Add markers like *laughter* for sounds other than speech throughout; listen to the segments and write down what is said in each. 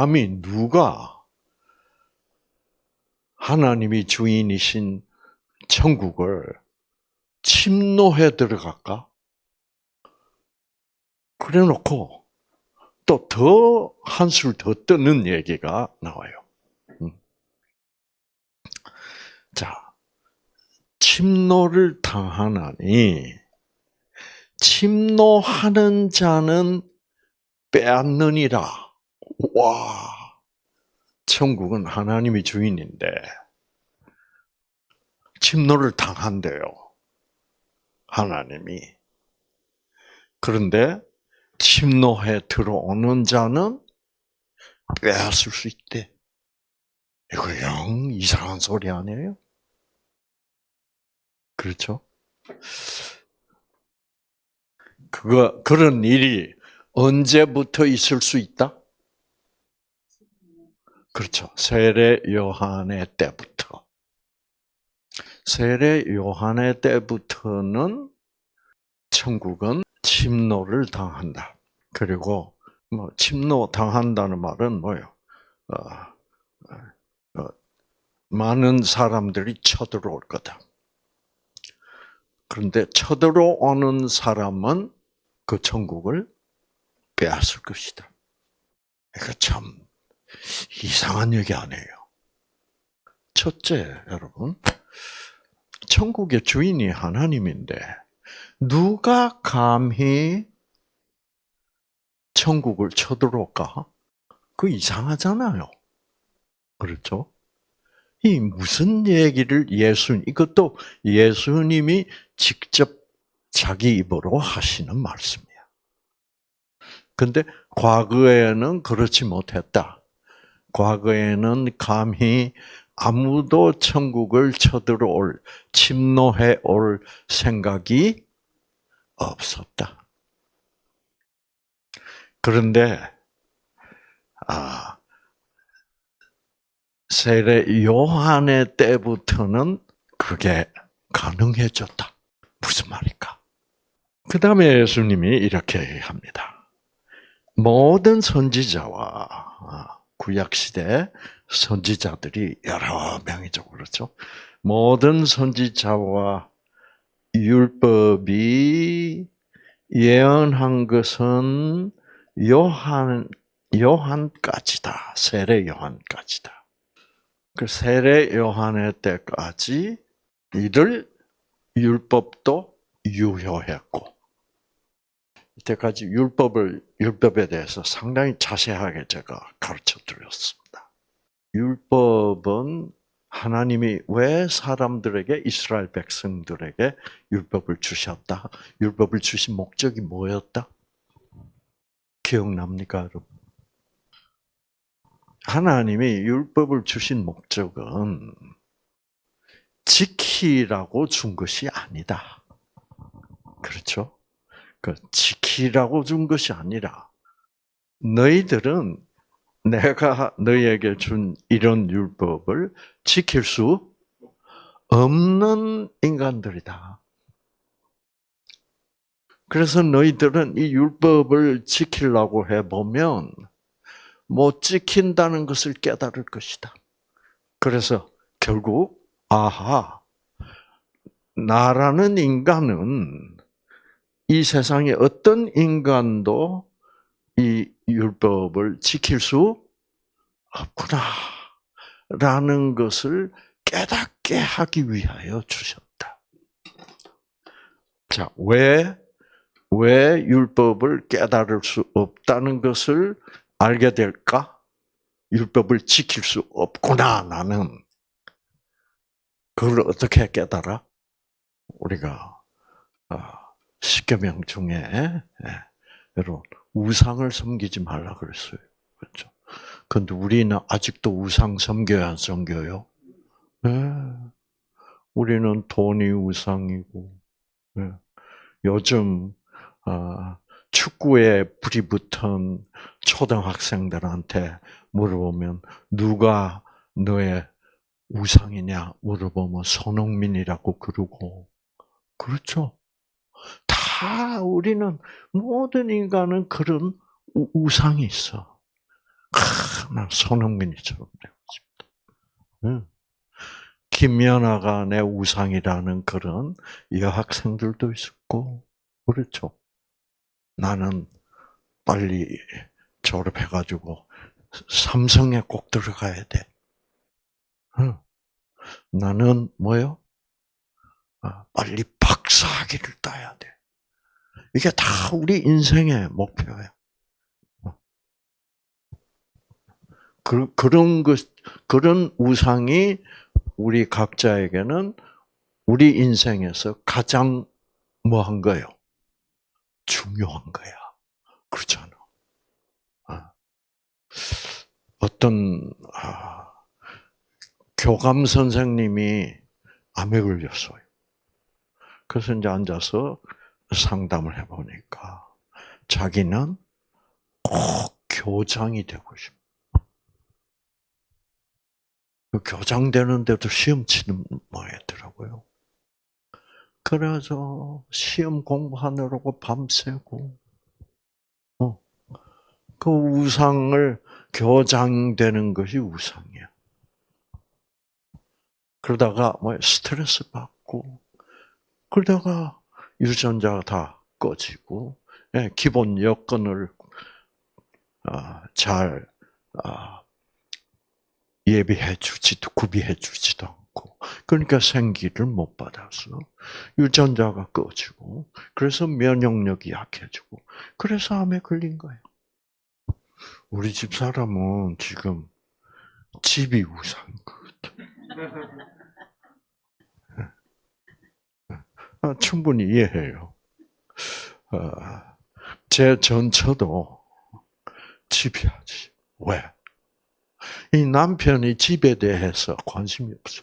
감히 누가 하나님이 주인이신 천국을 침노해 들어갈까? 그래 놓고 또 더 한술 더 뜨는 얘기가 나와요. 음. 자, 침노를 당하나니 침노하는 자는 빼앗느니라. 와, 천국은 하나님이 주인인데 침노를 당한대요. 하나님이. 그런데 침노해 들어오는 자는 빼앗을 수 있대. 이거 영 이상한 소리 아니에요? 그렇죠? 그거, 그런 일이 언제부터 있을 수 있다? 그렇죠. 세례 요한의 때부터. 세례 요한의 때부터는 천국은 침노를 당한다. 그리고 뭐 침노 당한다는 말은 뭐요? 어, 어, 어, 많은 사람들이 쳐들어올 거다. 그런데 쳐들어오는 사람은 그 천국을 빼앗을 것이다. 이거 참 이상한 얘기 아니에요. 첫째, 여러분, 천국의 주인이 하나님인데 누가 감히 천국을 쳐들어올까? 그 이상하잖아요. 그렇죠? 이 무슨 얘기를 예수 이것도 예수님이 직접 자기 입으로 하시는 말씀이야. 근데 과거에는 그렇지 못했다. 과거에는 감히 아무도 천국을 쳐들어올, 침노해 올 생각이 없었다. 그런데, 아, 세례 요한의 때부터는 그게 가능해졌다. 무슨 말일까? 그 다음에 예수님이 이렇게 합니다. 모든 선지자와 아, 구약시대 선지자들이 여러 명이죠. 그렇죠? 모든 선지자와 율법이 예언한 것은 요한, 요한까지다. 세례 요한까지다. 그 세례 요한의 때까지 이들 율법도 유효했고, 이때까지 율법을, 율법에 대해서 상당히 자세하게 제가 가르쳐 드렸습니다. 율법은 하나님이 왜 사람들에게, 이스라엘 백성들에게 율법을 주셨다? 율법을 주신 목적이 뭐였다? 기억납니까, 여러분? 하나님이 율법을 주신 목적은 지키라고 준 것이 아니다. 그렇죠? 그 지키라고 준 것이 아니라 너희들은 내가 너희에게 준 이런 율법을 지킬 수 없는 인간들이다. 그래서 너희들은 이 율법을 지키려고 해보면 못 지킨다는 것을 깨달을 것이다. 그래서 결국 아하 나라는 인간은 이 세상에 어떤 인간도 이 율법을 지킬 수 없구나. 라는 것을 깨닫게 하기 위하여 주셨다. 자, 왜, 왜 율법을 깨달을 수 없다는 것을 알게 될까? 율법을 지킬 수 없구나, 나는. 그걸 어떻게 깨달아? 우리가, 아, 십계명 중에 예, 여러분 우상을 섬기지 말라 그랬어요. 그렇죠? 근데 우리는 아직도 우상 섬겨야 안 섬겨요? 네. 우리는 돈이 우상이고 네. 요즘 어, 축구에 불이 붙은 초등학생들한테 물어보면 누가 너의 우상이냐 물어보면 손흥민이라고 그러고 그렇죠. 다 우리는 모든 인간은 그런 우상이 있어. 아, 난 손흥민이처럼 되고 싶다. 응. 김연아가 내 우상이라는 그런 여학생들도 있었고, 그렇죠. 나는 빨리 졸업해가지고 삼성에 꼭 들어가야 돼. 응. 나는 뭐요? 아, 빨리 박사학위를 따야 돼. 이게 다 우리 인생의 목표야. 어. 그, 그런 것, 그런 우상이 우리 각자에게는 우리 인생에서 가장 뭐 한 거예요? 중요한 거야. 그렇잖아. 아. 어떤, 아, 교감 선생님이 암에 걸렸어요. 그래서 이제 앉아서 상담을 해보니까 자기는 꼭 교장이 되고 싶어. 그 교장 되는데도 시험 치는 모양이더라고요. 그래서 시험 공부하느라고 밤새고, 어, 그 우상을 교장 되는 것이 우상이야. 그러다가 뭐 스트레스 받고, 그러다가 유전자가 다 꺼지고, 예, 기본 여건을 아, 잘 아, 예비해 주지도 구비해 주지도 않고, 그러니까 생기를 못 받아서 유전자가 꺼지고, 그래서 면역력이 약해지고, 그래서 암에 걸린 거예요. 우리 집 사람은 지금 집이 우상인 것 같아. 아, *laughs* *laughs* 충분히 이해해요. 아, 제 전처도 집이야지. 왜? 이 남편이 집에 대해서 관심이 없어.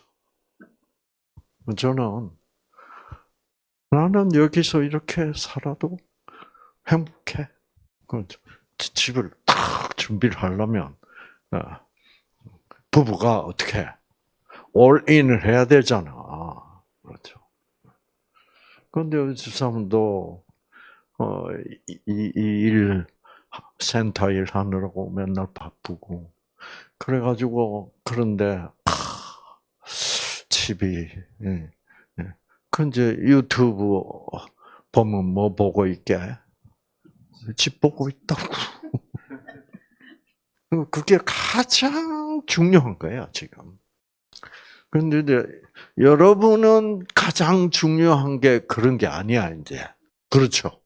저는 나는 여기서 이렇게 살아도 행복해. 그 집을 딱 준비를 하려면 아, 부부가 어떻게 올인을 해야 되잖아. 그렇죠. 그런데 집사람도 어이일 센터 일 하느라고 맨날 바쁘고 그래가지고 그런데 집이 예, 예. 그 이제 유튜브 보면 뭐 보고 있게 집 보고 있다고. *laughs* 그게 가장 중요한 거야 지금. 그런데 이제 여러분은 가장 중요한 게 그런 게 아니야 이제. 그렇죠?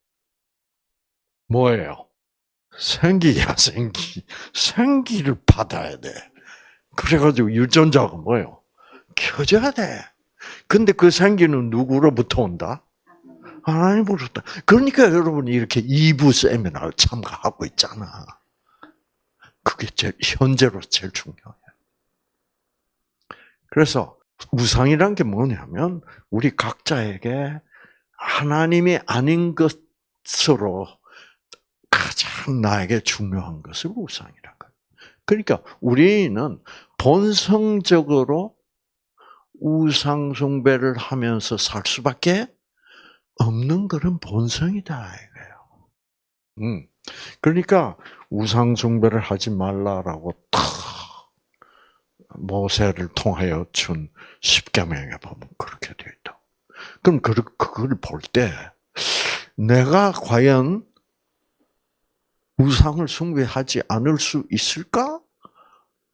뭐예요? 생기야 *laughs* 생기. 생기를 받아야 돼. 그래가지고 유전자가 뭐예요? 켜져야 돼. 근데 그 생기는 누구로부터 온다? 하나님으로부터. 그러니까 여러분이 이렇게 2부 세미나를 참가하고 있잖아. 그게 제일, 현재로 제일 중요해. 그래서 우상이란 게 뭐냐면 우리 각자에게 하나님이 아닌 것으로 가장 나에게 중요한 것을 거예요. 그러니까 우리는 본성적으로 우상 숭배를 하면서 살 수밖에 없는 그런 본성이다 이거예요. 음. 그러니까 우상 숭배를 하지 말라라고 탁 모세를 통하여 준 십계명에 보면 그렇게 되어 있다. 그럼 그걸 볼 때 내가 과연 우상을 숭배하지 않을 수 있을까?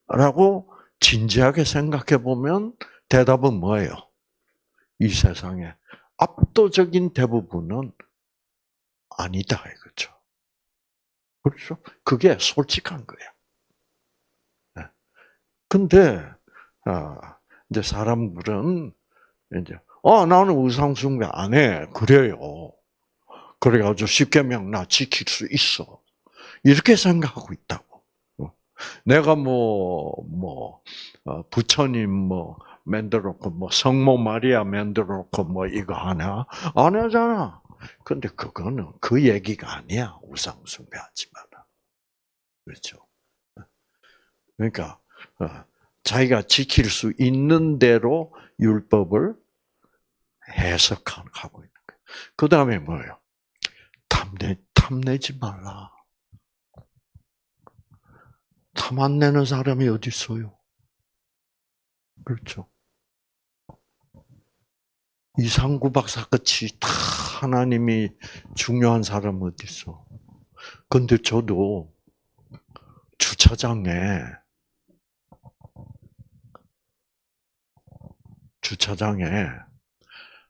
라고 진지하게 생각해 보면 대답은 뭐예요? 이 세상에 압도적인 대부분은 아니다 이거죠. 그렇죠? 그게 솔직한. 네. 근데 아, 이제 사람들은 이제 어 나는 우상 숭배 안 해. 그래요. 그래가지고 십계명 나 지킬 수 있어. 이렇게 생각하고 있다고. 어. 내가 뭐, 뭐, 어, 부처님 뭐, 만들었고, 뭐, 성모 마리아 만들었고, 뭐, 이거 하나? 안 하잖아. 근데 그거는 그 얘기가 아니야. 우상숭배 하지 마라. 그렇죠. 그러니까, 어, 자기가 지킬 수 있는 대로 율법을 해석하고 있는 거예요. 그 다음에 뭐예요? 탐내, 탐내지 말라. 탐 안 내는 사람이 어디 있어요? 그렇죠. 이상구 박사 같이 다 하나님이 중요한 사람 어디 있어? 근데 저도 주차장에 주차장에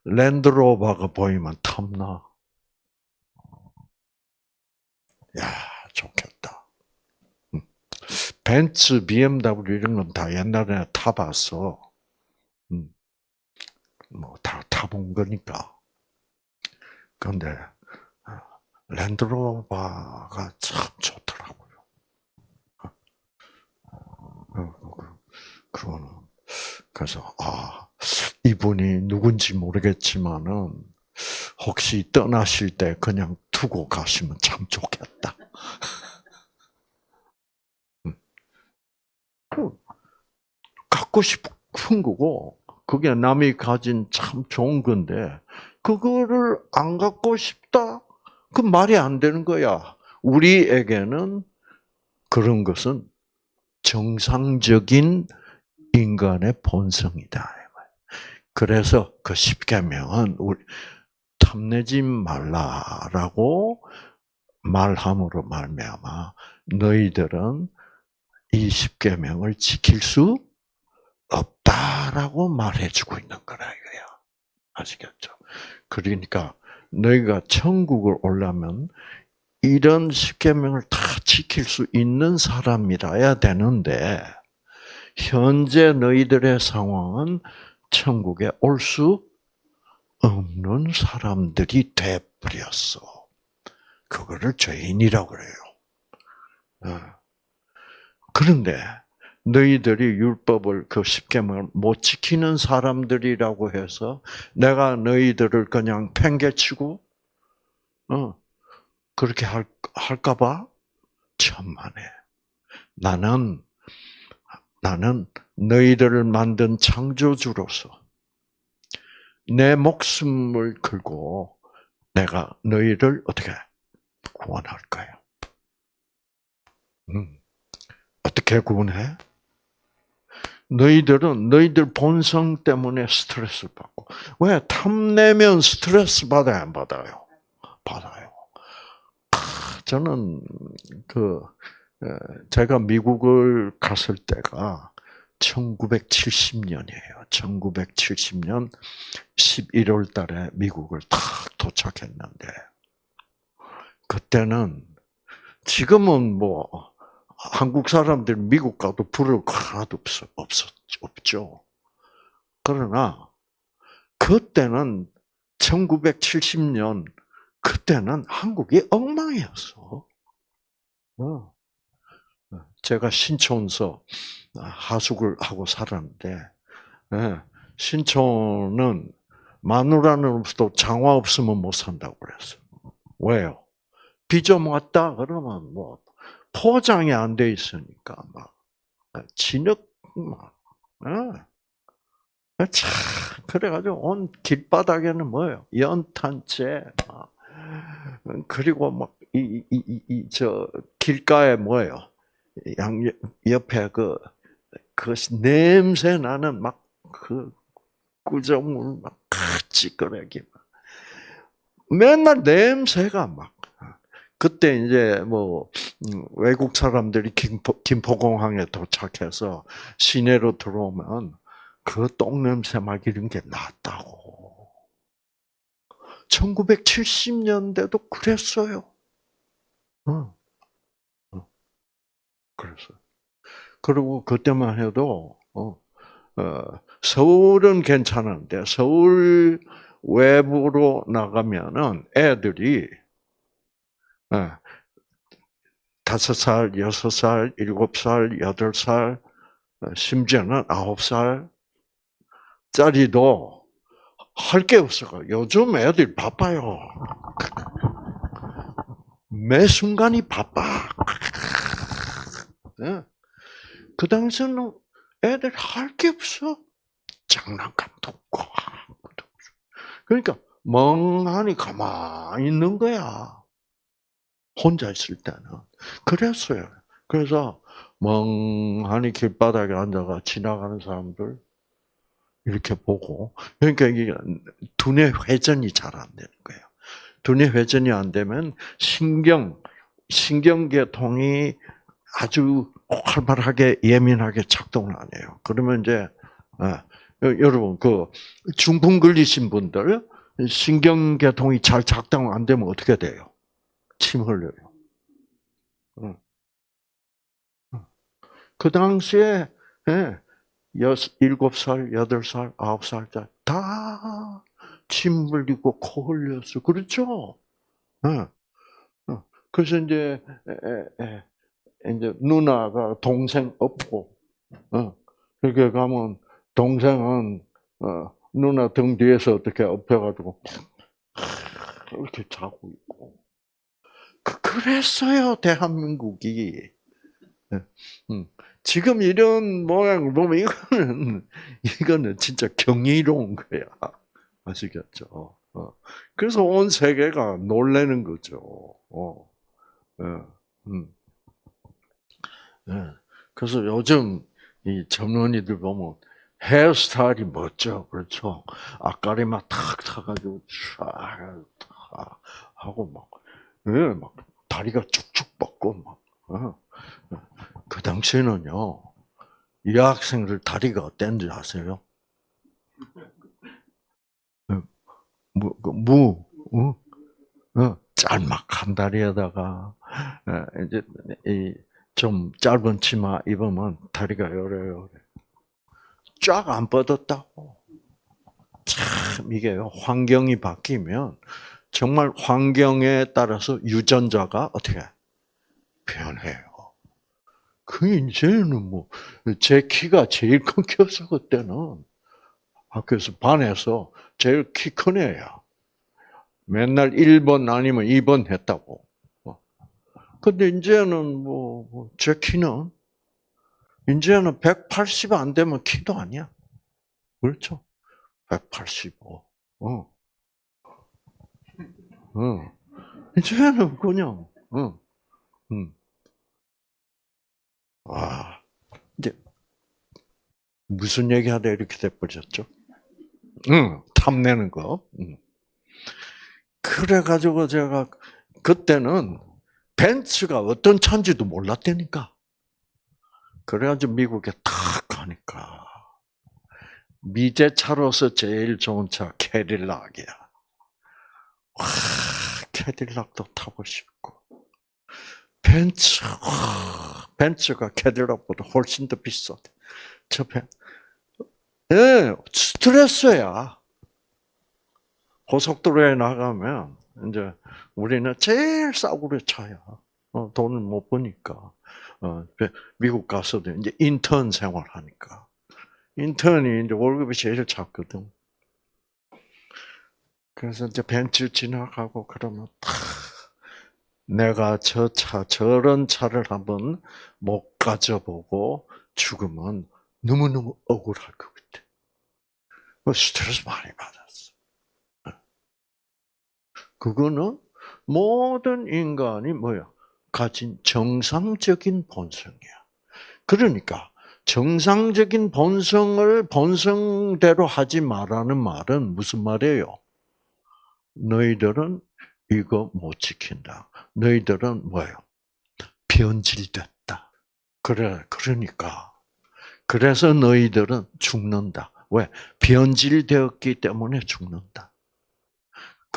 랜드로버가 보이면 탐나. 야, 좋겠다. 음. 벤츠, BMW 이런 건 다 옛날에 타봤어. 음. 뭐다 타본 거니까. 그런데 어, 랜드로버가 참 좋더라고요. 어, 그- 그거는 그래서 아 이분이 누군지 모르겠지만은 혹시 떠나실 때 그냥 두고 가시면 참 좋겠다. 음. 그, 갖고 싶은 거고 그게 남이 가진 참 좋은 건데 그거를 안 갖고 싶다? 그 말이 안 되는 거야. 우리에게는 그런 것은 정상적인 인간의 본성이다. 그래서 그 십계명은 우리 탐내지 말라라고 말함으로 말미암아 너희들은 이 십계명을 지킬 수 없다라고 말해주고 있는 거라 이거야. 아시겠죠? 그러니까 너희가 천국을 올라면 이런 십계명을 다 지킬 수 있는 사람이라야 되는데 현재 너희들의 상황은 천국에 올 수 없는 사람들이 돼 버렸어. 그거를 죄인이라고 그래요. 어. 그런데 너희들이 율법을 그 십계명을 못 지키는 사람들이라고 해서 내가 너희들을 그냥 팽개치고 어 그렇게 할 할까봐 천만에 나는 나는 너희들을 만든 창조주로서 내 목숨을 걸고 내가 너희를 어떻게 구원할 거야. 음. 어떻게 구원해? 너희들은 너희들 본성 때문에 스트레스를 받고 왜 탐내면 스트레스 받아요 안 받아요? 받아요. 저는 그 제가 미국을 갔을 때가 1970년이에요. 1970년 11월 달에 미국을 탁 도착했는데 그때는 지금은 뭐 한국 사람들 미국 가도 부를 거 하나도 없어, 없었, 없죠. 그러나, 그때는 1970년, 그때는 한국이 엉망이었어. 어. 제가 신촌서 하숙을 하고 살았는데, 예, 신촌은 마누라는 없어도 장화 없으면 못 산다고 그랬어. 왜요? 비 좀 왔다? 그러면 뭐, 포장이 안 돼 있으니까 막 진흙 막 어. 참 그래가지고 온 길바닥에는 뭐예요 연탄재 막 그리고 막이이 이 저 길가에 뭐예요 양 옆에 그 그 냄새 나는 막 그 구정물 막 찌끄레기 맨날 냄새가 막 그때 이제 뭐 음, 외국 사람들이 김포, 김포공항에 도착해서 시내로 들어오면 그 똥냄새 막 이런 게 났다고. 1970년대도 그랬어요. 어. 어. 그랬어. 그리고 그때만 해도 어, 어, 서울은 괜찮은데 서울 외부로 나가면은 애들이 예. 다섯 살, 여섯 살, 일곱 살, 여덟 살, 어, 심지어는 아홉 살 짜리도 할 게 없어요. 요즘 애들 바빠요. 매 순간이 바빠. 예. 그 당시에는 애들 할 게 없어. 장난감도 없고. 그러니까 멍하니 가만히 있는 거야. 혼자 있을 때는. 그랬어요. 그래서 멍하니 길바닥에 앉아가 지나가는 사람들 이렇게 보고 그러니까 이게 두뇌 회전이 잘 안 되는 거예요. 두뇌 회전이 안 되면 신경 신경계통이 아주 활발하게 예민하게 작동을 안 해요. 그러면 이제 아, 여러분 그 중풍 걸리신 분들 신경계통이 잘 작동 안 되면 어떻게 돼요? 침 흘려요. 그 당시에 예, 여섯, 일곱 살, 여덟 살, 아홉 살때다침 흘리고 코 흘렸어. 그렇죠? 그래서 이제 이제 누나가 동생 업고 어. 그렇게 가면 동생은 어, 누나 등 뒤에서 어떻게 엎혀가지고 이렇게 자고 있고 그- 그랬어요 대한민국이. 예. 음. 지금 이런 모양을 보면 이거는 이거는 진짜 경이로운 거야. 아시겠죠? 어. 그래서 온 세계가 놀래는 거죠. 어. 예. 음. 예. 그래서 요즘 이 젊은이들 보면 헤어스타일이 멋져, 그렇죠? 앞가리만 탁 타가지고 쫙 하고 막, 예, 막 다리가 쭉쭉 뻗고 막. 어. 그 당시에는요, 이 학생들 다리가 어땠는지 아세요? 무, 그 무, 어? 어, 짤막한 다리에다가, 어, 이제, 이, 좀 짧은 치마 입으면 다리가 요래요래. 쫙 안 뻗었다고. 참, 이게 환경이 바뀌면, 정말 환경에 따라서 유전자가 어떻게 변해요. 그 이제는 뭐 제 키가 제일 큰 키였어 그때는 학교에서 반에서 제일 키 큰 애야. 맨날 1번 아니면 2번 했다고. 어. 근데 이제는 뭐 제 키는 이제는 180 안 되면 키도 아니야. 그렇죠? 185. 어. 어. 이제는 그냥 어. 음. 아, 이제 무슨 얘기 하다 이렇게 돼버렸죠? 응, 탐내는 거. 응. 그래가지고 제가 그때는 벤츠가 어떤 차인지도 몰랐다니까. 그래가지고 미국에 탁 가니까 미제차로서 제일 좋은 차 캐딜락이야. 와, 캐딜락도 타고 싶고 벤츠, 와, 벤츠가 캐딜락보다 훨씬 더 비싸. 저 벤, 예, 스트레스야. 고속도로에 나가면 이제 우리는 제일 싸구려 차야. 어, 돈을 못 버니까. 어, 미국 가서도 이제 인턴 생활하니까. 인턴이 이제 월급이 제일 작거든. 그래서 이제 벤츠 지나가고 그러면 탁 내가 저 차, 저런 차를 한번 못 가져보고 죽으면 너무너무 억울할 것 같아. 그 스트레스 많이 받았어. 그거는 모든 인간이 뭐야? 가진 정상적인 본성이야. 그러니까 정상적인 본성을 본성대로 하지 말라는 말은 무슨 말이에요? 너희들은 이거 못 지킨다. 너희들은 뭐예요? 변질됐다. 그래, 그러니까. 그래서 너희들은 죽는다. 왜? 변질되었기 때문에 죽는다.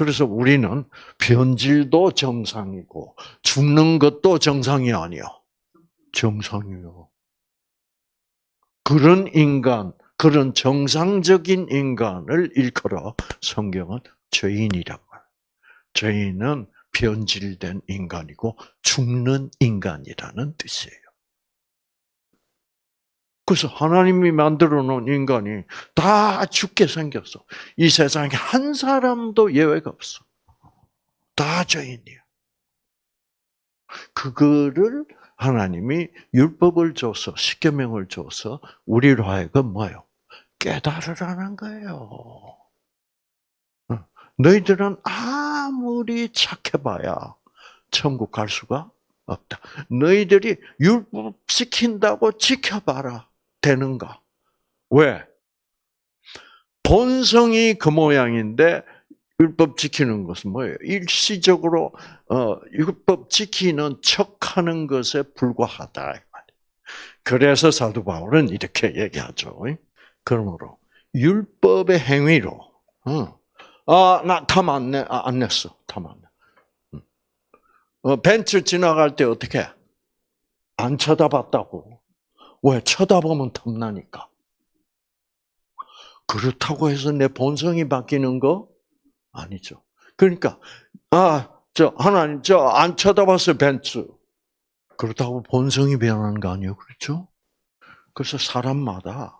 그래서 우리는 변질도 정상이고 죽는 것도 정상이 아니요. 정상이요. 그런 인간, 그런 정상적인 인간을 일컬어 성경은 죄인이란 말. 죄인은 변질된 인간이고 죽는 인간이라는 뜻이에요. 그래서 하나님이 만들어 놓은 인간이 다 죽게 생겼어. 이 세상에 한 사람도 예외가 없어. 다 죄인이야. 그거를 하나님이 율법을 줘서 십계명을 줘서 우리로 하여금 뭐요? 깨달으라는 거예요. 너희들은 아무리 착해봐야 천국 갈 수가 없다. 너희들이 율법 지킨다고 지켜봐라. 되는가? 왜? 본성이 그 모양인데 율법 지키는 것은 뭐예요? 일시적으로 어, 율법 지키는 척하는 것에 불과하다. 그래서 사도 바울은 이렇게 얘기하죠. 그러므로 율법의 행위로 어, 아나 탐안 내, 아, 안 냈어, 탐안 내. 음. 어, 벤츠 지나갈 때 어떻게 안 쳐다봤다고? 왜 쳐다보면 탐나니까. 그렇다고 해서 내 본성이 바뀌는 거 아니죠. 그러니까 아, 저 하나님 저 안 쳐다봤어요, 벤츠. 그렇다고 본성이 변하는 거 아니에요. 그렇죠? 그래서 사람마다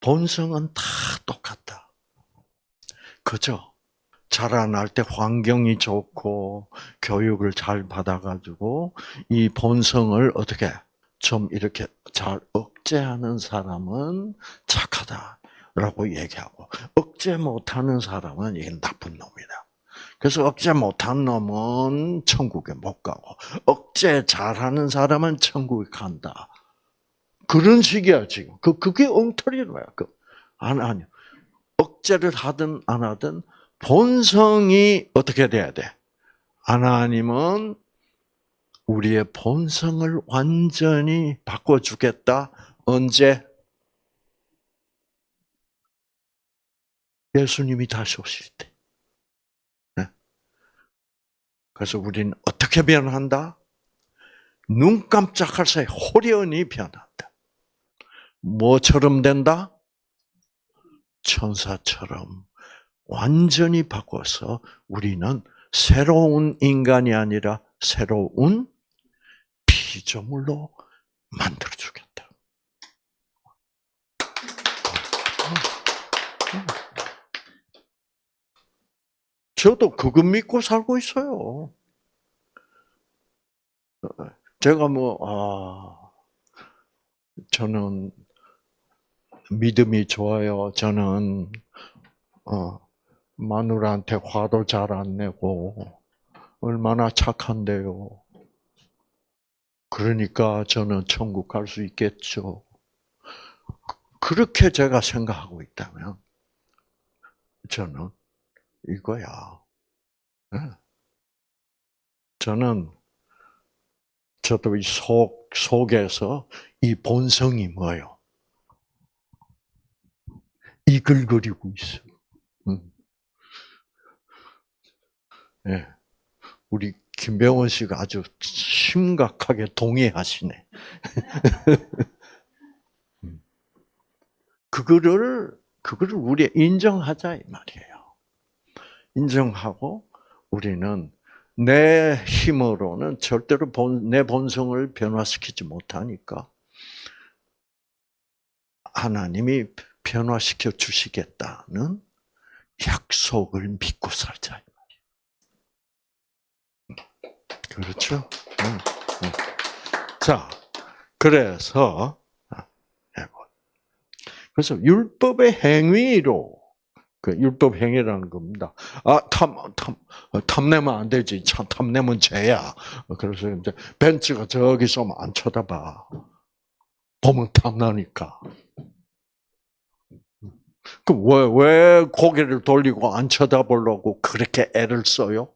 본성은 다 똑같다. 그죠? 자라날 때 환경이 좋고 교육을 잘 받아가지고 이 본성을 어떻게 좀 이렇게 잘 억제하는 사람은 착하다라고 얘기하고 억제 못하는 사람은 이게 나쁜 놈이다. 그래서 억제 못한 놈은 천국에 못 가고 억제 잘하는 사람은 천국에 간다. 그런 식이야 지금. 그 그게 엉터리로야. 그 아니 아니. 억제를 하든 안 하든 본성이 어떻게 돼야 돼? 하나님은 우리의 본성을 완전히 바꿔주겠다. 언제? 예수님이 다시 오실 때. 네. 그래서 우리는 어떻게 변한다? 눈 깜짝할 사이 호련히 변한다. 뭐처럼 된다? 천사처럼 완전히 바꿔서 우리는 새로운 인간이 아니라 새로운 피조물로 만들어 주겠다. 저도 그거 믿고 살고 있어요. 제가 뭐, 아, 저는 믿음이 좋아요. 저는, 어, 마누라한테 화도 잘 안 내고, 얼마나 착한데요. 그러니까 저는 천국 갈 수 있겠죠. 그렇게 제가 생각하고 있다면, 저는 이거야. 네. 저는 저도 이 속, 속에서 이 본성이 뭐요? 이글거리고 있어. 음. 네. 우리 김병원 씨가 아주 심각하게 동의하시네. *laughs* 음. 그거를, 그거를 우리 인정하자, 이 말이에요. 인정하고 우리는 내 힘으로는 절대로 본, 내 본성을 변화시키지 못하니까 하나님이 변화시켜 주시겠다는 약속을 믿고 살자. 그렇죠? 자, 그래서 아, 그래서 율법의 행위로 그 율법 행위라는 겁니다. 아, 탐, 탐, 탐내면 안 되지. 참, 탐내면 죄야. 그래서 이제 벤츠가 저기서 안 쳐다봐. 보면 탐나니까. 그 왜, 왜 고개를 돌리고 안 쳐다보려고 그렇게 애를 써요?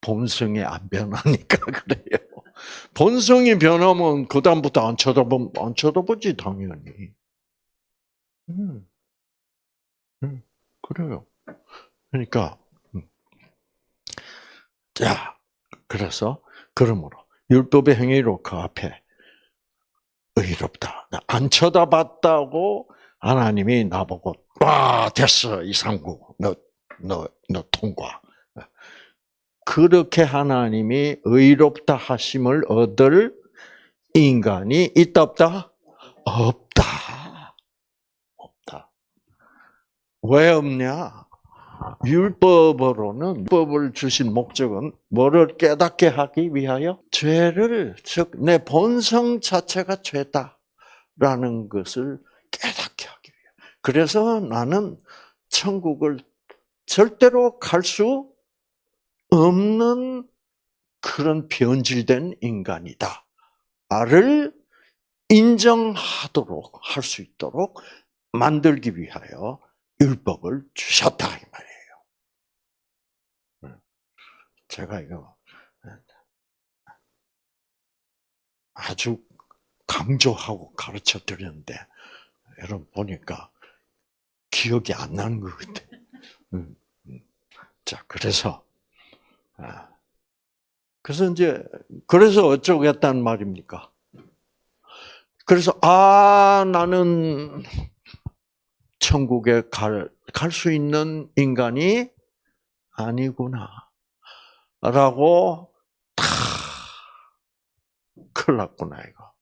본성이 안 변하니까 *laughs* 그래요. 본성이 변하면 그 다음부터 안 쳐다보, 안 쳐다보지, 당연히. 음. 음, 그래요. 그러니까, 음. 자, 그래서, 그러므로, 율법의 행위로 그 앞에 의롭다. 안 쳐다봤다고 하나님이 나보고, 와, 됐어, 이상구. 너, 너, 너 통과. 그렇게 하나님이 의롭다 하심을 얻을 인간이 있다, 없다? 없다. 왜 없냐? 율법으로는 율법을 주신 목적은 뭐를 깨닫게 하기 위하여 죄를 즉 내 본성 자체가 죄다라는 것을 깨닫게 하기 위해. 그래서 나는 천국을 절대로 갈 수 없는 그런 변질된 인간이다를 인정하도록 할 수 있도록 만들기 위하여 율법을 주셨다 이 말이에요. 제가 이거 아주 강조하고 가르쳐 드렸는데 여러분 보니까 기억이 안 나는 것 같아. 음, 음. 자, 그래서 아, 그래서 이제 그래서 어쩌겠다는 말입니까? 그래서 아 나는 천국에 갈 갈 수 있는 인간이 아니구나. 라고 다 큰일 났구나 이거.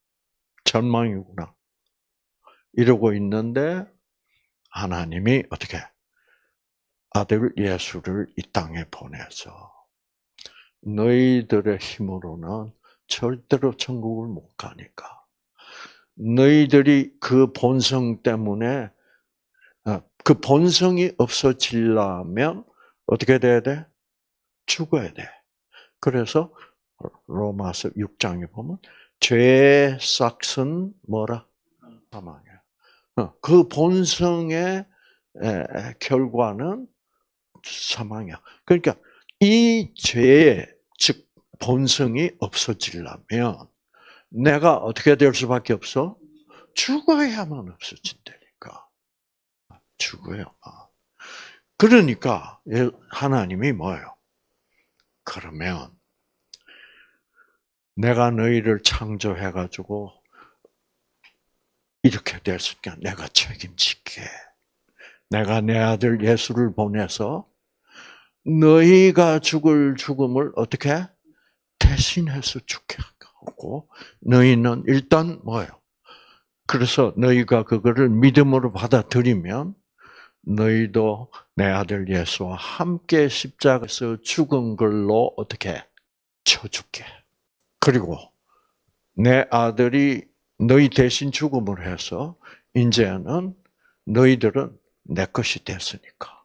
전망이구나. 이러고 있는데 하나님이 어떻게 아들 예수를 이 땅에 보내서 너희들의 힘으로는 절대로 천국을 못 가니까 너희들이 그 본성 때문에 어, 그 본성이 없어지려면 어떻게 돼야 돼? 죽어야 돼. 그래서 로마서 6장에 보면 죄의 싹은 뭐라? 사망이야. 어, 그 본성의 결과는 사망이야. 그러니까 이 죄의 즉 본성이 없어지려면 내가 어떻게 될 수밖에 없어? 죽어야만 없어진다니까. 죽어요. 그러니까 하나님이 뭐예요? 그러면 내가 너희를 창조해 가지고 이렇게 됐으니까 내가 책임질게. 내가 내 아들 예수를 보내서 너희가 죽을 죽음을 어떻게 대신해서 죽게 하고 너희는 일단 뭐예요? 그래서 너희가 그거를 믿음으로 받아들이면 너희도 내 아들 예수와 함께 십자가에서 죽은 걸로 어떻게 쳐줄게. 그리고 내 아들이 너희 대신 죽음을 해서 이제는 너희들은 내 것이 됐으니까.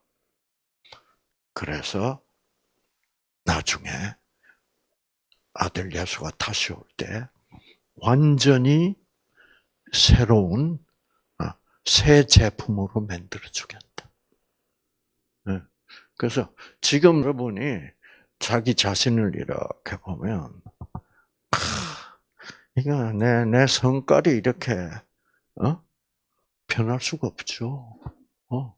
그래서 나중에 아들 예수가 다시 올 때 완전히 새로운 어, 새 제품으로 만들어 주겠다. 네. 그래서 지금 여러분이 자기 자신을 이렇게 보면 이거 내, 내 성깔이 이렇게, 어? 변할 수가 없죠. 어?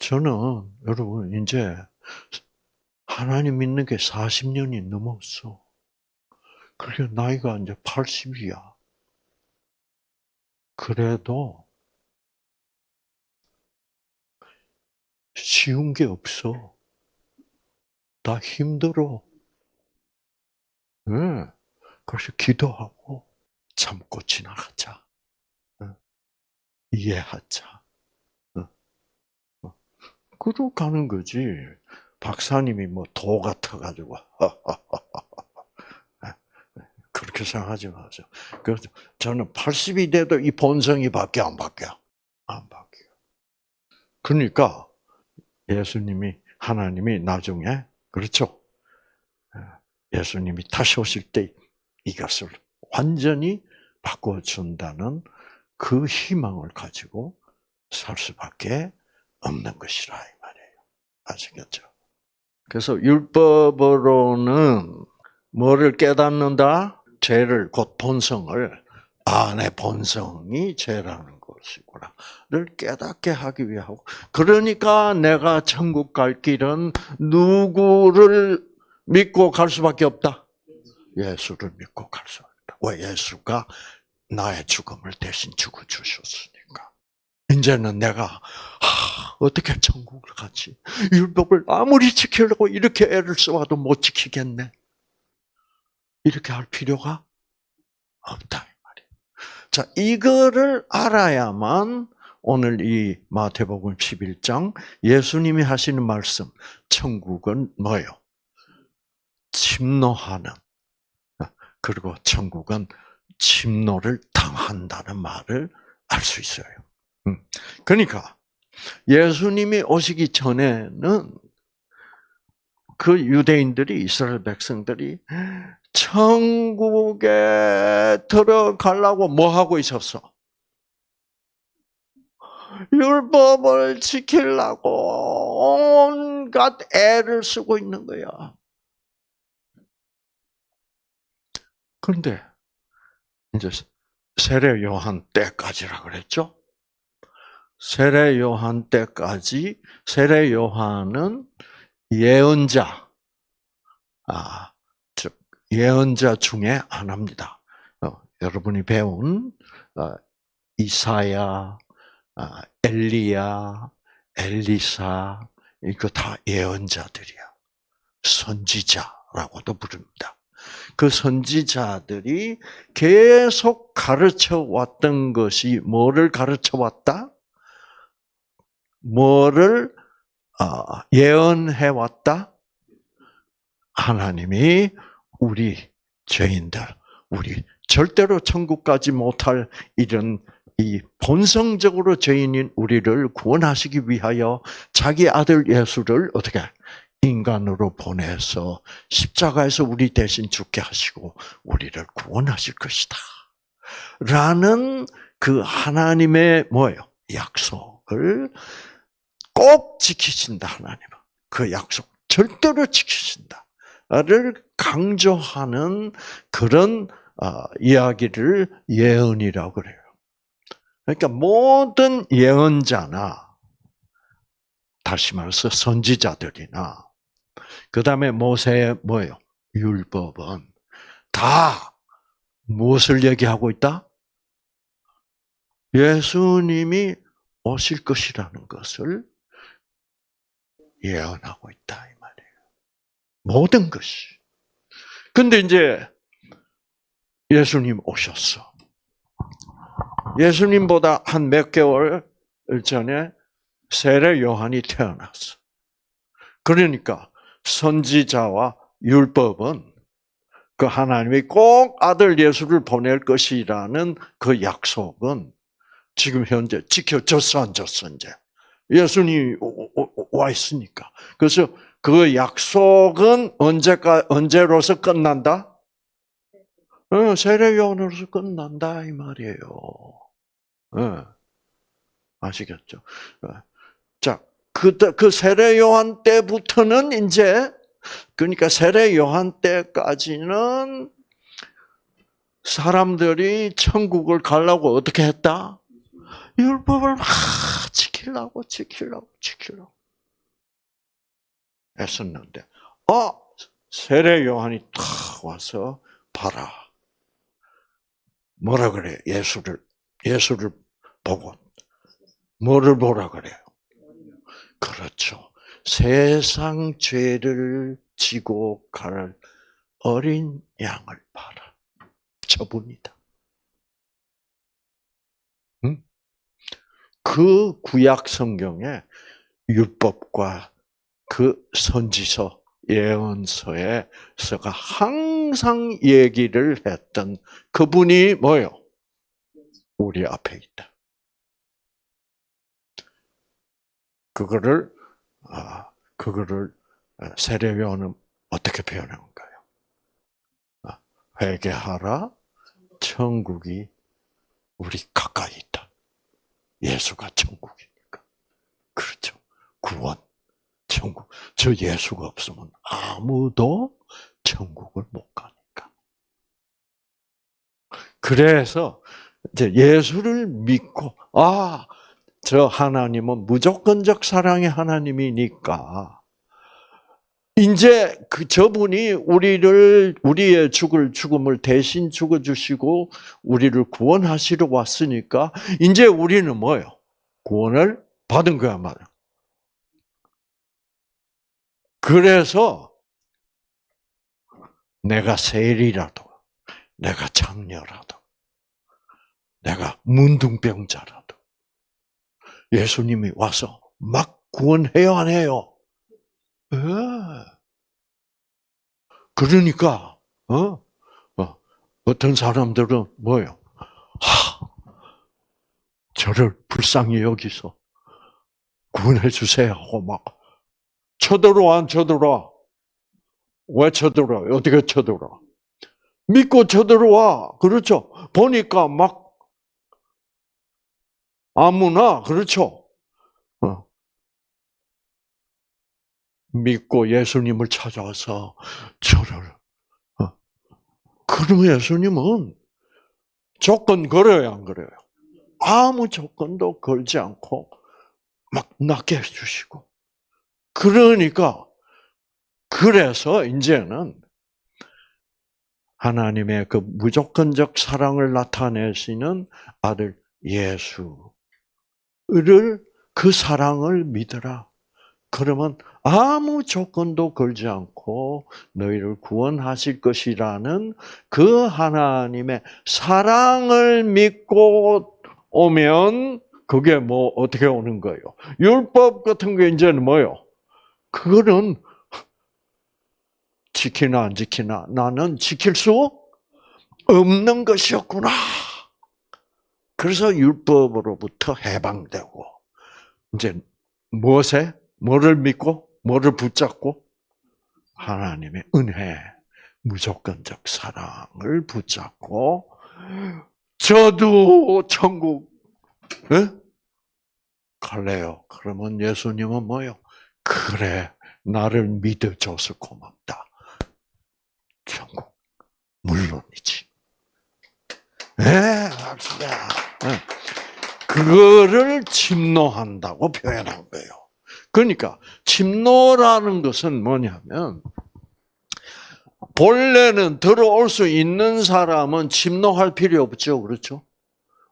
어. 저는, 여러분, 이제, 하나님 믿는 게 40년이 넘었어. 그래, 나이가 이제 80이야. 그래도, 쉬운 게 없어. 다 힘들어. 네. 그래서 기도하고 참고 지나가자. 이해하자. 그러 가는 거지. 박사님이 뭐 도 같아가지고 *laughs* 그렇게 생각하지 마세요. 그래서 저는 80이 돼도 이 본성이 바뀌어 안 바뀌어? 안 바뀌어. 그러니까 예수님이 하나님이 나중에 그렇죠. 예수님이 다시 오실 때 이것을 완전히 바꿔준다는 그 희망을 가지고 살 수밖에 없는 것이라 이 말이에요. 아시겠죠? 그래서 율법으로는 뭐를 깨닫는다? 죄를 곧 본성을 아, 내 본성이 죄라는 것이구나를 깨닫게 하기 위하고 그러니까 내가 천국 갈 길은 누구를 믿고 갈 수밖에 없다. 예수를 믿고 갈수 있다. 왜 예수가 나의 죽음을 대신 죽어 주셨으니까. 이제는 내가 하, 어떻게 천국을 가지? 율법을 아무리 지키려고 이렇게 애를 써와도 못 지키겠네. 이렇게 할 필요가 없다 이 말이에요. 자, 이거를 알아야만 오늘 이 마태복음 11장 예수님이 하시는 말씀 천국은 뭐예요? 침노하는 그리고 천국은 침노를 당한다는 말을 알 수 있어요. 음. 그러니까 예수님이 오시기 전에는 그 유대인들이 이스라엘 백성들이 천국에 들어가려고 뭐 하고 있었어? 율법을 지키려고 온갖 애를 쓰고 있는 거야. 그런데 이제 세례 요한 때까지라 그랬죠. 세례 요한 때까지 세례 요한은 예언자, 아, 즉 예언자 중에 하나입니다. 어, 여러분이 배운 어, 이사야, 아, 엘리야, 엘리사 이거 다 예언자들이야. 선지자라고도 부릅니다. 그 선지자들이 계속 가르쳐 왔던 것이 뭐를 가르쳐 왔다? 뭐를 아, 예언해 왔다? 하나님이 우리 죄인들, 우리 절대로 천국까지 못할 이런 이 본성적으로 죄인인 우리를 구원하시기 위하여 자기 아들 예수를 어떻게 인간으로 보내서 십자가에서 우리 대신 죽게 하시고 우리를 구원하실 것이다. 라는 그 하나님의 뭐예요? 약속을 꼭 지키신다, 하나님은. 그 약속 절대로 지키신다를 강조하는 그런 어, 이야기를 예언이라고 그래요. 그러니까 모든 예언자나 다시 말해서 선지자들이나 그 다음에 모세의 뭐예요? 율법은 다 무엇을 얘기하고 있다? 예수님이 오실 것이라는 것을 예언하고 있다 이 말이에요. 모든 것이. 근데 이제 예수님 오셨어. 예수님보다 한 몇 개월 전에 세례 요한이 태어났어. 그러니까 선지자와 율법은 그 하나님이 꼭 아들 예수를 보낼 것이라는 그 약속은 지금 현재 지켜졌어 안 졌어 이제 예수님 이와 있으니까 그래서 그 약속은 언제까 언제로서 끝난다? 어, 세례 요한으로서 끝난다 이 말이에요. 어, 아시겠죠? 어. 자, 그, 그 세례 요한 때부터는 이제 그러니까 세례 요한 때까지는 사람들이 천국을 가려고 어떻게 했다? 율법을 막 지키려고 지키려고 지키려고 했었는데, 어 세례 요한이 탁 와서 봐라. 뭐라 그래? 예수를 예수를 보고 뭐를 보라 그래요? 그렇죠. 세상 죄를 지고 갈 어린 양을 봐라. 저분이다. 응? 그 구약 성경에 율법과 그 선지서 예언서에 서가 항상 얘기를 했던 그분이 뭐요? 우리 앞에 있다. 그거를 아, 그거를 세례요한은 어떻게 표현한가요? 아, 회개하라, 천국이 우리 가까이 있다. 예수가 천국이니까. 그렇죠. 구원, 천국. 저 예수가 없으면 아무도 천국을 못 가니까. 그래서 이제 예수를 믿고 아, 저 하나님은 무조건적 사랑의 하나님이니까 이제 그 저분이 우리를 우리의 죽을 죽음을 대신 죽어 주시고 우리를 구원하시러 왔으니까 이제 우리는 뭐요? 구원을 받은 거야 말이야. 그래서 내가 세리라도 내가 장녀라도 내가 문둥병자라도 예수님이 와서 막 구원해요, 안 해요? 예. 그러니까, 어? 어? 어떤 사람들은 뭐예요? 하, 저를 불쌍히 여기서 구원해 주세요 하고 막 쳐들어와, 안 쳐들어와? 왜 쳐들어와요? 어떻게 쳐들어와? 믿고 쳐들어와. 그렇죠? 보니까 막 아무나 그렇죠? 어. 믿고 예수님을 찾아와서 저를 어. 그럼 예수님은 조건 걸어요, 안 걸어요? 아무 조건도 걸지 않고 막 낫게 해주시고. 그러니까 그래서 이제는 하나님의 그 무조건적 사랑을 나타내시는 아들 예수를 그 사랑을 믿어라. 그러면 아무 조건도 걸지 않고 너희를 구원하실 것이라는 그 하나님의 사랑을 믿고 오면 그게 뭐 어떻게 오는 거예요? 율법 같은 게 이제는 뭐요? 그거는 지키나 안 지키나 나는 지킬 수 없는 것이었구나. 그래서 율법으로부터 해방되고 이제 무엇에 뭐를 믿고 뭐를 붙잡고 하나님의 은혜, 무조건적 사랑을 붙잡고 저도 천국 에? 갈래요. 그러면 예수님은 뭐요? 그래, 나를 믿어줘서 고맙다. 천국 물론이지. 네, 합시다. 네. 그거를 침노한다고 표현한 거예요. 그러니까 침노라는 것은 뭐냐면 본래는 들어올 수 있는 사람은 침노할 필요 없죠, 그렇죠?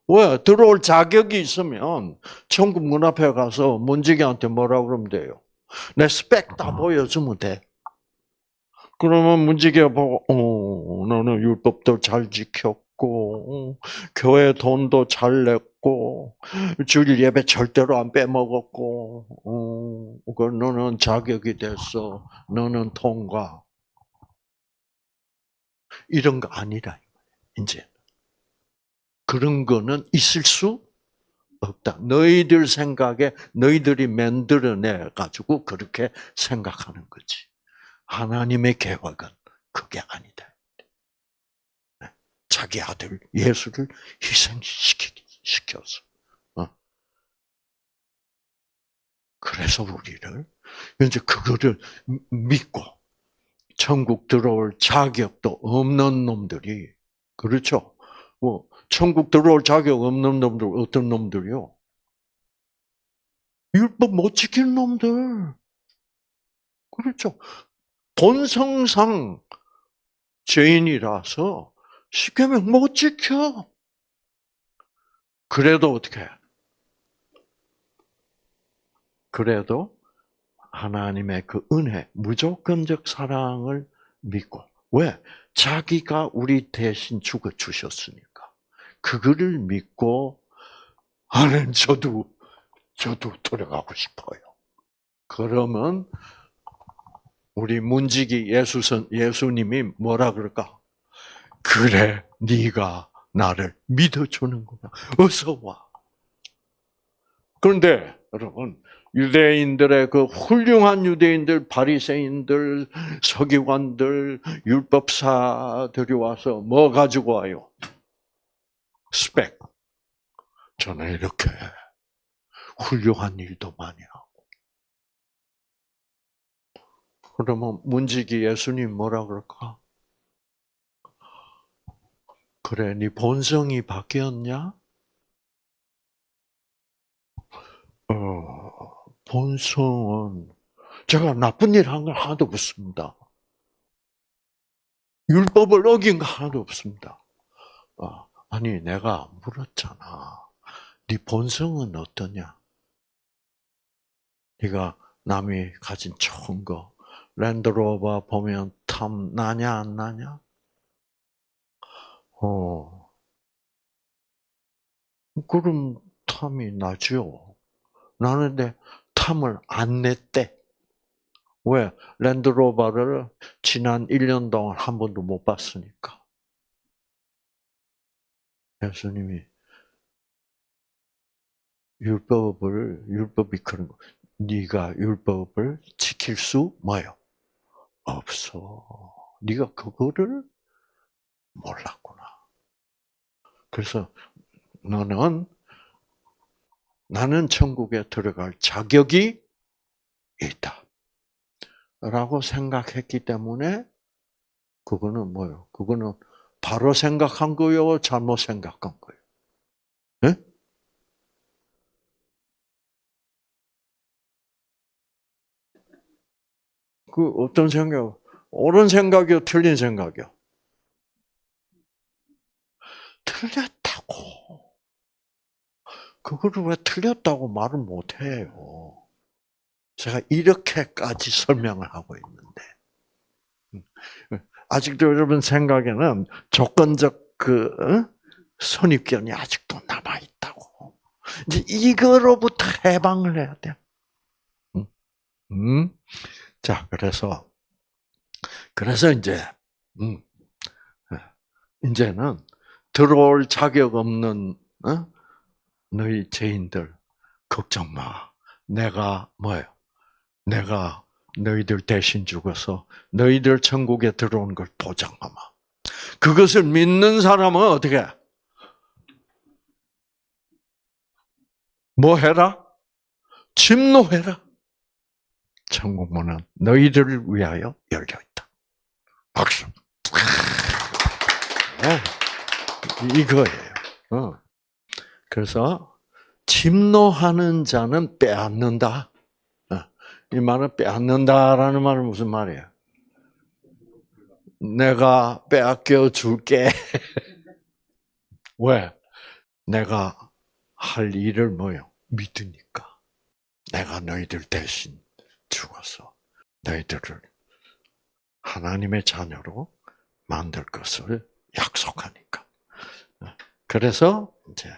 왜 들어올 자격이 있으면 천국 문 앞에 가서 문지기한테 뭐라 그러면 돼요? 내 스펙 다 보여주면 돼. 그러면 문지기가 보고, 어, 너는 율법도 잘 지켰고, 어, 교회 돈도 잘 냈고, 주일 예배 절대로 안 빼먹었고, 어, 그 너는 자격이 됐어. 너는 통과. 이런 거 아니라, 이제. 그런 거는 있을 수 없다. 너희들 생각에 너희들이 만들어내 가지고 그렇게 생각하는 거지. 하나님의 계획은 그게 아니다. 네. 자기 아들 예수를 희생시켜서. 어? 그래서 우리를 이제 그거를 믿고 천국 들어올 자격도 없는 놈들이 그렇죠. 뭐 천국 들어올 자격 없는 놈들 어떤 놈들이요? 율법 못 지키는 놈들. 그렇죠. 본성상 죄인이라서 하면 못 지켜. 그래도 어떻게 해? 그래도 하나님의 그 은혜, 무조건적 사랑을 믿고. 왜? 자기가 우리 대신 죽어 주셨으니까. 그거를 믿고, 아는 저도, 저도 돌아가고 싶어요. 그러면 우리 문지기 예수선 예수님이 뭐라 그럴까? 그래, 네가 나를 믿어주는구나. 어서 와. 그런데 여러분 유대인들의 그 훌륭한 유대인들, 바리새인들, 서기관들, 율법사들이 와서 뭐 가지고 와요? 스펙. 저는 이렇게 훌륭한 일도 많이 하고. 그러면 문지기 예수님 뭐라 그럴까? 그래, 네 본성이 바뀌었냐? 어, 본성은 제가 나쁜 일 한 건 하나도 없습니다. 율법을 어긴 거 하나도 없습니다. 어, 아니 내가 물었잖아. 네 본성은 어떠냐? 네가 남이 가진 좋은 거 랜드로버 보면 탐 나냐 안 나냐? 어. 그럼 탐이 나죠. 나는데 탐을 안 냈대. 왜? 랜드로버를 지난 1년 동안 한 번도 못 봤으니까. 예수님이 율법을 율법이 그런 거. 네가 율법을 지킬 수 뭐요? 없어. 네가 그거를 몰랐구나. 그래서 너는 나는 천국에 들어갈 자격이 있다. 라고 생각했기 때문에 그거는 뭐요? 그거는 바로 생각한 거요, 잘못 생각한 거요. 네? 그 어떤 생각? 옳은 생각이요, 틀린 생각이요? 틀렸다고. 그거를 왜 틀렸다고 말을 못해요? 제가 이렇게까지 설명을 하고 있는데. 음. 아직도 여러분 생각에는 조건적 그 선입견이 아직도 남아 있다고. 이제 이거로부터 해방을 해야 돼. 음, 음. 자 그래서 그래서 이제 음, 이제는 들어올 자격 없는 어? 너희 죄인들 걱정 마. 내가 뭐예요? 내가 너희들 대신 죽어서 너희들 천국에 들어온 걸 보장하마. 그것을 믿는 사람은 어떻게? 뭐 해라? 침노해라. 천국 문은 너희들을 위하여 열려 있다. 박수. 네. 이거예요. 어. 그래서 침노하는 자는 빼앗는다. 이 말은 빼앗는다라는 말은 무슨 말이야? 내가 빼앗겨 줄게. *laughs* 왜? 내가 할 일을 뭐요? 믿으니까. 내가 너희들 대신 죽어서 너희들을 하나님의 자녀로 만들 것을 약속하니까. 그래서 이제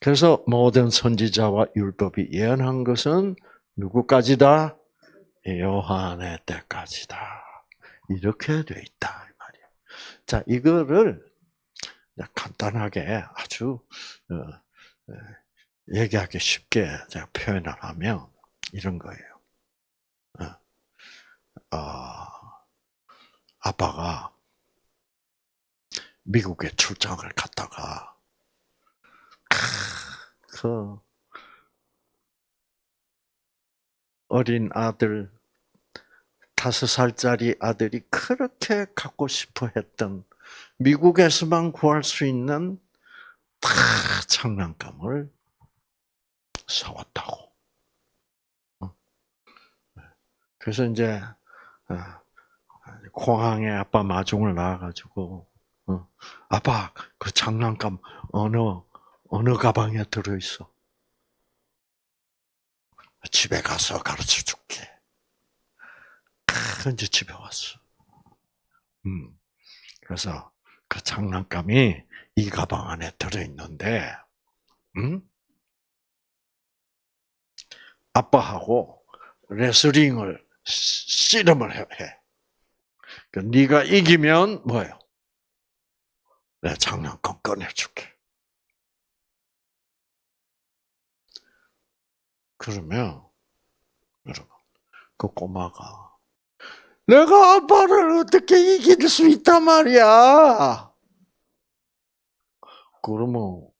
그래서 모든 선지자와 율법이 예언한 것은 누구까지다? 요한의 때까지다. 이렇게 돼 있다. 말이야. 자, 이거를 간단하게 아주, 어, 어, 얘기하기 쉽게 제가 표현을 하면 이런 거예요. 어, 아빠가 미국에 출장을 갔다가, 그, 어린 아들, 다섯 살짜리 아들이 그렇게 갖고 싶어 했던 미국에서만 구할 수 있는 다 장난감을 사왔다고. 어. 그래서 이제 어, 공항에 아빠 마중을 나와가지고 어, 아빠 그 장난감 어느 어느 가방에 들어 있어? 집에 가서 가르쳐 줄게. 이제 집에 왔어. 음. 그래서 그 장난감이 이 가방 안에 들어있는데, 음? 아빠하고 레슬링을 씨름을 해. 그 네가 이기면 뭐예요? 내 장난감 꺼내줄게. 그러면 여러분 그 꼬마가 내가 아빠를 어떻게 이길 수 있단 말이야. 그러면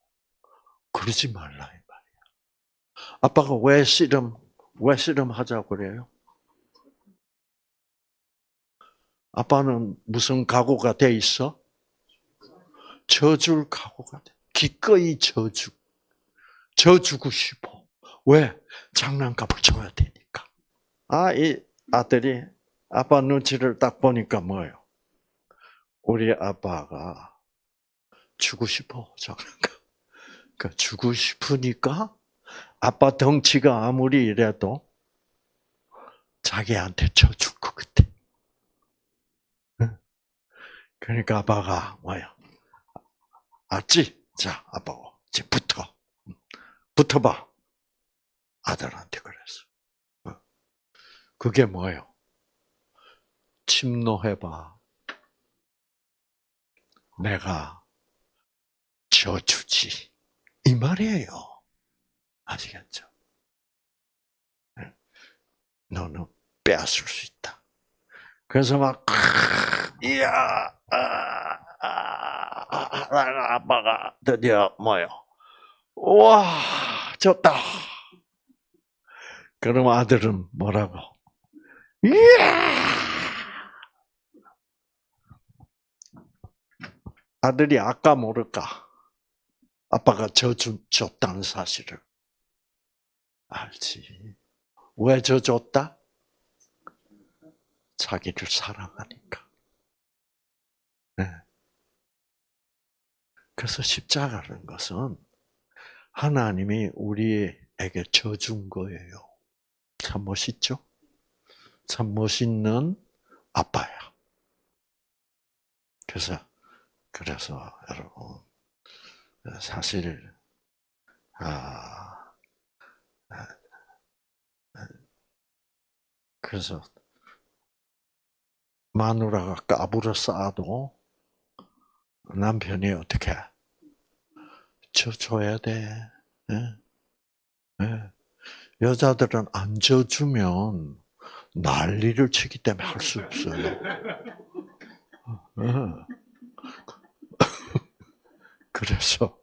그러지 말라 이 말이야. 아빠가 왜 씨름 왜 씨름 하자고 그래요? 아빠는 무슨 각오가 돼 있어? 져줄 각오가 돼. 기꺼이 져주. 져주고 싶어. 왜? 장난감을 줘야 되니까. 아, 이 아들이 아빠 눈치를 딱 보니까 뭐예요? 우리 아빠가 주고 싶어, 장난감. 그 주고 싶으니까 아빠 덩치가 아무리 이래도 자기한테 쳐줄 것 같아. 그러니까 아빠가 뭐야? 알지? 자, 아빠, 이제 붙어. 붙어봐. 아들한테 그랬어. 어. 그게 뭐예요? 침노해봐. 내가 져주지. 이 말이에요. 아시겠죠? 네. 너는 빼앗을 수 있다. 그래서 막 이야 아, 아, 아, 아빠가 드디어 뭐요? 와 졌다. 그럼 아들은 뭐라고? 아들이 아까 모를까? 아빠가 져준 줬다는 사실을 알지. 왜 져줬다? 자기를 사랑하니까. 네. 그래서 십자가라는 것은 하나님이 우리에게 져준 거예요. 참 멋있죠? 참 멋있는 아빠야. 그래서, 그래서 여러분, 사실, 아, 그래서 마누라가 까불어 싸도 남편이 어떻게 져줘야 돼. 예? 예. 여자들은 안 져주면 난리를 치기 때문에 할 수 없어요. 예. *laughs* 그래서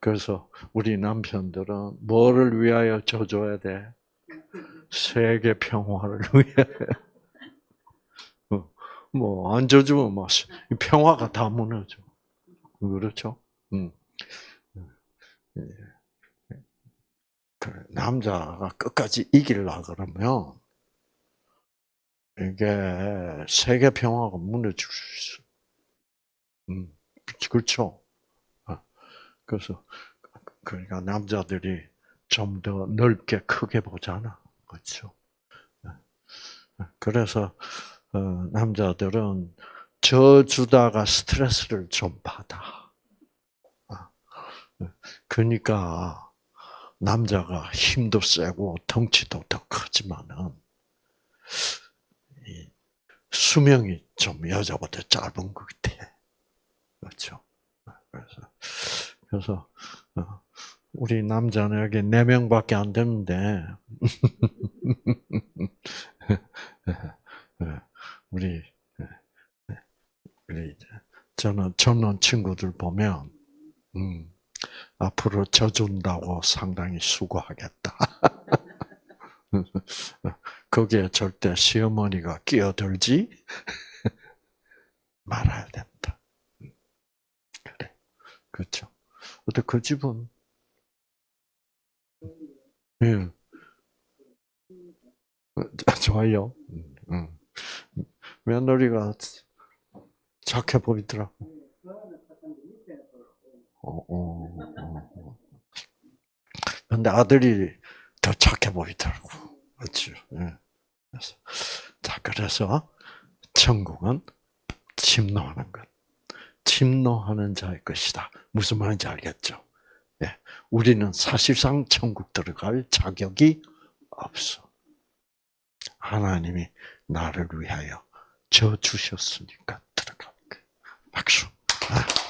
그래서 우리 남편들은 뭐를 위하여 져줘야 돼? 세계 평화를 위해. *laughs* 뭐, 안 져주면 뭐, 평화가 다 무너져. 그렇죠? 음. 그 남자가 끝까지 이길라 그러면, 이게 세계 평화가 무너질 수 있어. 음, 그렇죠? 그래서, 그러니까 남자들이 좀 더 넓게 크게 보잖아. 그렇죠? 그래서, 어, 남자들은 저 주다가 스트레스를 좀 받아. 그러니까 남자가 힘도 세고 덩치도 더 크지만은 수명이 좀 여자보다 짧은 것 같아. 그렇죠. 그래서 그래서 어, 우리 남자는 여기 네 명밖에 안 되는데 *laughs* 우리 우리 저는 젊은 친구들 보면 음, 앞으로 져준다고 상당히 수고하겠다. *laughs* 거기에 절대 시어머니가 끼어들지 *laughs* 말아야 된다. 그래, 그렇죠. 근데 그 집은 예, *laughs* 좋아요. 음. 며느리가 착해 보이더라고. 어, 어, 어. 근데 아들이 더 착해 보이더라고. 그렇죠. 예. 그래서, 자, 그래서 천국은 침노하는 것. 침노하는 자의 것이다. 무슨 말인지 알겠죠? 예. 우리는 사실상 천국 들어갈 자격이 없어. 하나님이 나를 위하여 져 주셨으니까 들어갈 거예요. 박수. 아.